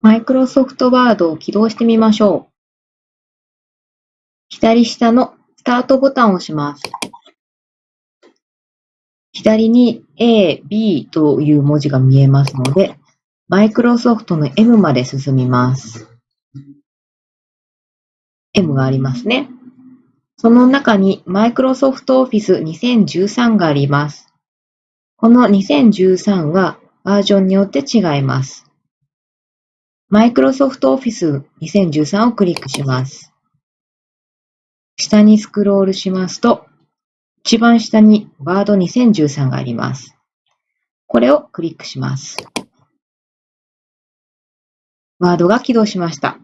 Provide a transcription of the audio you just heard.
マイクロソフトワードを起動してみましょう。左下のスタートボタンを押します。左に A、B という文字が見えますので、マイクロソフトの M まで進みます。M がありますね。その中にマイクロソフトオフィス2013があります。この2013はバージョンによって違います。マイクロソフトオフィス2013をクリックします。下にスクロールしますと、一番下にワード2013があります。これをクリックします。ワードが起動しました。